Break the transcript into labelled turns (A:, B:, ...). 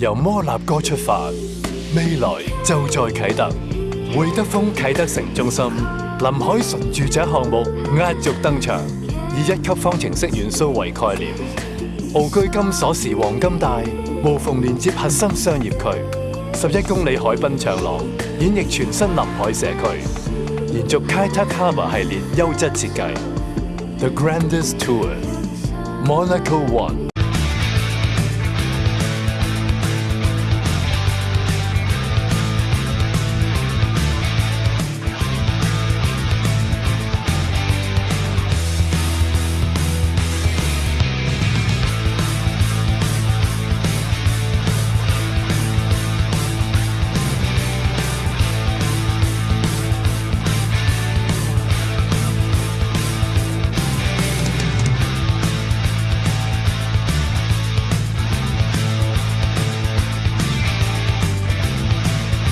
A: 由摩纳哥出发，未来就在启德，汇德丰启德城中心林海纯住宅项目压轴登场，以一级方程式元素为概念，傲居金锁匙黄金带，无缝连接核心商业区，十一公里海滨长廊演绎全新林海社区，延续 k a t a k a m a 系列优质设计，The Grandest Tour Monaco One。